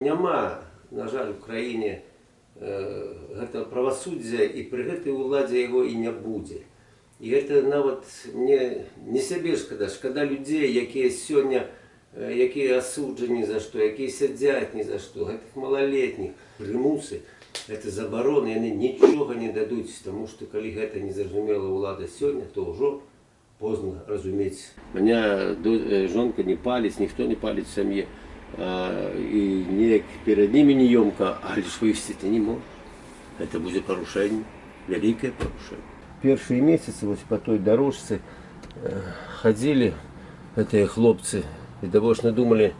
Няма, на жаль, у краіне гэтага правасуддзя і пры гэтай уладзе яго і не будзе. І гэта нават мне не сябе шкада, шкада людзей, якія сёння якія асуджаны за што, якія сядзяць ні за што, гэтых малалетніх прымусы, гэта забароны, яны нічога не дадуць, таму што калі гэта незразумела ўлада сёння, то ўжо позна разумець. Меня до- э, жонка не паліць, ніхто не паліць в сям'і. А, і неяк перад ними не ёмка, але ж вывесці не мог. Это будзе парушэнне, вялікае парушэнне. Першыя месяцы вось по той дорожцы э, хадзілі гэтыя хлопцы і давочна думалі,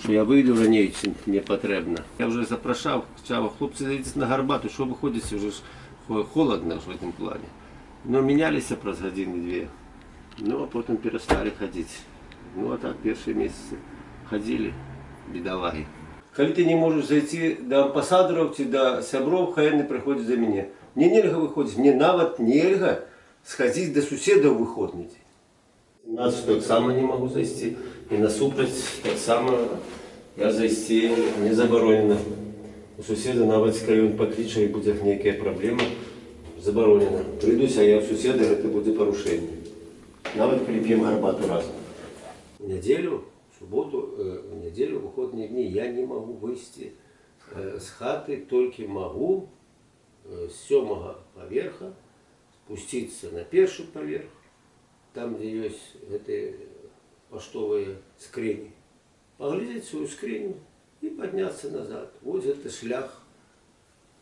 што я выйду раней, чым мне патрэбна. Я вже запрашаў, чава, хлопцы зайдзеце на гарбату, што вы ходзіце, уже ж хо- холодно ж в этом плане. Но меняліся праз гадзіны две. Ну, а потым перасталі хадзіць. Ну, а так першыя месяцы хадзілі бедалагі. Калі ты не можаш зайти да амбасадараў ці да сяброў, хай яны прыходзяць за мяне. Мне нельга выходзіць, мне нават нельга схадзіць да суседа ў выходны дзень. У нас таксама не магу зайсці і насупраць таксама я зайсці не забаронена. У суседа нават калі ён пакліча і будзе нейкая праблема, забаронена. Прыйдусь, а я ў суседа гэта будзе парушэнне. Нават калі п'ем гарбату разам. В нядзелю, в суботу, э, в нядзелю, в выходныя дні я не магу выйсці э, з хаты, толькі магу э, з сёмага паверха спусціцца на першы паверх, там, дзе ёсць гэтыя паштовыя скрыні, паглядзець сваю скрыню і падняцца назад. Вось гэта шлях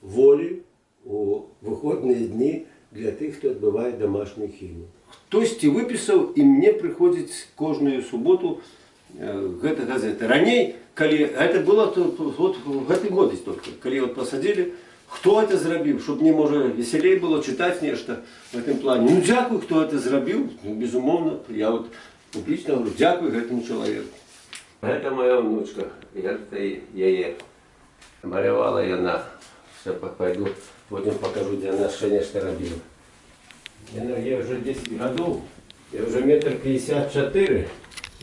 волі у выходныя дні для тых, хто адбывае домашнюю хімію. Хтосьці выпісаў і мне прыходзіць кожную суботу э, гэта газета. Раней, калі гэта было то, вот в гэты год только, калі вот посадили, хто это зрабіў, щоб мне можа веселей было чытаць нешта в этом плане. Ну дзякуй, хто это зрабіў, ну, безумоўна, я вот публічна говорю, дзякуй гэтаму чалавеку. Гэта моя внучка, я яе малявала яна. Все, пойду, потім покажу, де вона ще нешта робила. Яна, я вже 10 годов, я вже метр 54,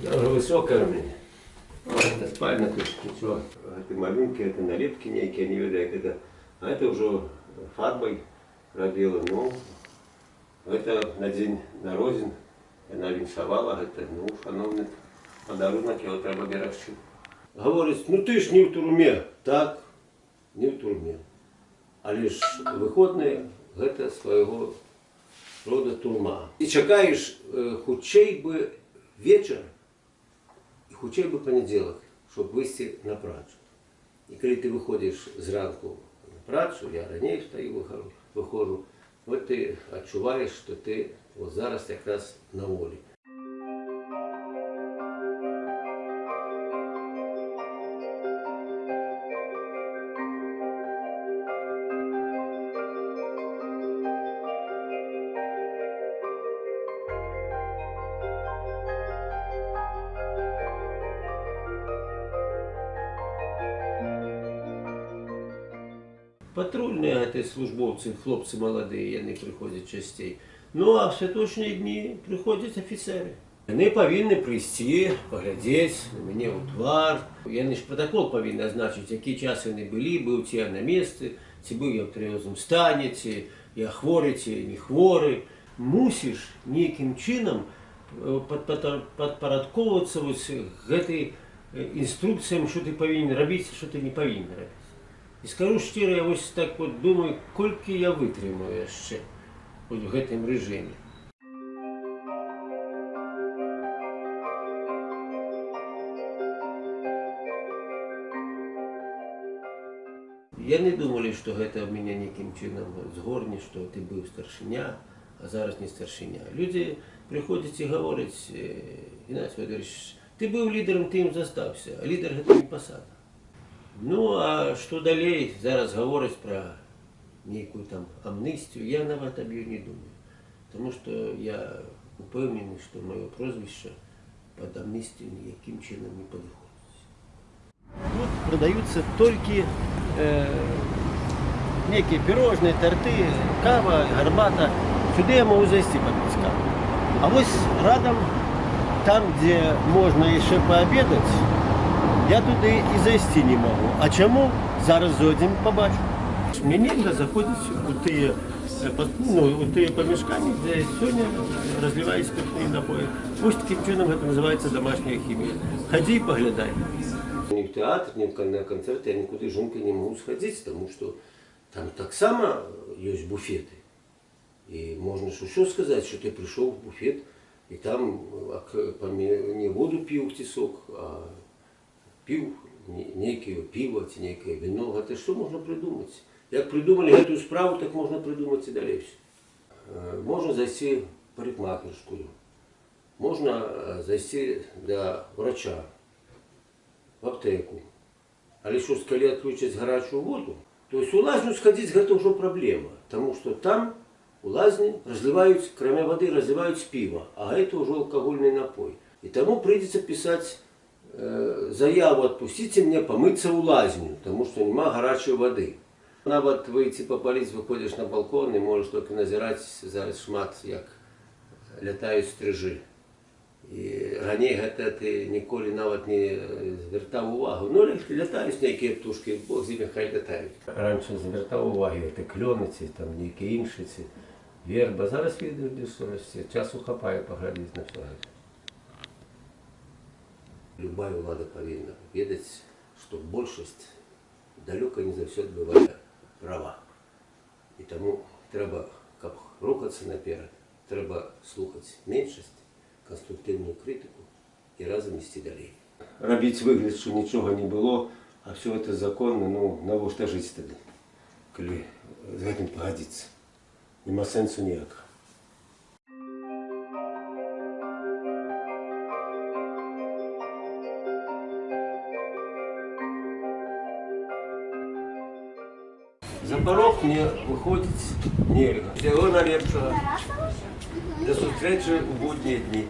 я вже висока в мене. Это спальня тут, ничего. Это малюнки, это налепки некие, не как это. А это уже фарбой робила. Ну, это на день народин. Она віншавала, это, ну, шановний подарунок, його треба берегти. Говорить, ну ти ж не в турме. Так, не в турме. Але ж выходныя гэта свайго рода турма. І чакаеш э, хутчэй бы вечар і хутчэй бы панядзелак, щоб выйсці на працу. І калі ты выходзіш зранку на працу, я раней стаю выхожу, выхожу, вот ты адчуваеш, што ты вот зараз якраз на волі. Патрульныя гэтыя службоўцы, хлопцы маладыя, яны прыходзяць часцей. Ну а в святочныя дні прыходзяць афіцеры. Яны павінны прыйсці, паглядзець на мяне ў твар. Яны ж пратакол павінны азначыць, які час яны былі, быў ці я на месцы, ці быў я ў трывожным стане, ці я хворы, ці не хворы. Мусіш нейкім чынам э, пад- пад- падпарадковвацца вось гэтай э, інструкцыям, што ты павінен рабіць, што ты не павінен рабіць. І скажу шчыра, я вось так вот думаю, колькі я вытрымаю яшчэ вот в гэтым рэжыме. Яны думалі, што гэта ў мяне нейкім чынам згорне, што ты быў старшыня, а зараз не старшыня. Людзі прыходзяць і гавораць, Геннадий Федорович, ты быў лідарам, ты ім застаўся, а лідар гэта не пасада. Ну, а што далей зараз гавораць пра нейкую там амністію, я нават аб ёй не думаю. Таму што я упэўнены, што маё прозвішча пад амністію ніякім чынам не падыходзіць. Тут продаются только э, некие пирожные, торты, кава, гарбата. Сюда я могу зайти попить каву. А вот рядом, там, где можно еще пообедать, я туди і зайти не можу. А чому? Зараз зайдемо, побачу. Мені нельзя заходити у ті, е, по- ну, у ті помішкання, де сьогодні розливають спиртні напої. Ось таким чином це називається домашня хімія. Ходи і поглядай. Ни в театр, ни в кон- на концерты я никуда с женкой не могу сходить, потому что там так само есть буфеты. И можно ж еще сказать, что ты пришел в буфет, и там а, к- поме- не воду пил тесок, а пил не- некое пиво, ці некое вино. Это что можно придумать? Як придумали эту справу, так можно придумать и дальше. Э, Можно зайти в парикмахерскую, можно э, зайти до врача, в аптеку. Але що, коли відключать гарячу воду, то есть у лазню сходить гэта ўжо праблема, тому что там у лазні разливаюць, кроме воды, разливаюць пиво, а это уже алкогольный напой. И тому придется писать э, заяву «Отпустите мне помыться у лазню», потому что нема гарячої води. Нават выйти попаліць, выходишь на балкон і можеш тільки назирать зараз шмат, як лятаюць стрижи. І раней гэта ты ніколі нават не звяртаў увагу. Ну, ля- лятаюць нейкія птушкі, бог з імі хай лятаюць. Раньше звяртаў увагі, гэта клёны ці там нейкія іншыя ці верба. Зараз відаць, што расце. Часу хапае паглядзець на все гэта. Любая ўлада павінна ведаць, што большасць далёка не заўсёды бывае права. І таму трэба, каб рухацца наперад, трэба слухаць меншасць, конструктивную критику и разом ісці далей. Рабіць выгляд, що нічого не було, а все это законно, ну навошта жыць тады, калі з гэтым пагадзіцца. Нема сэнсу ніякага. За порог мне выходзіць нельга. Всего найлепшага. До зустрічі у будні дні.